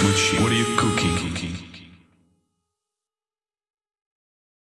What are you cooking?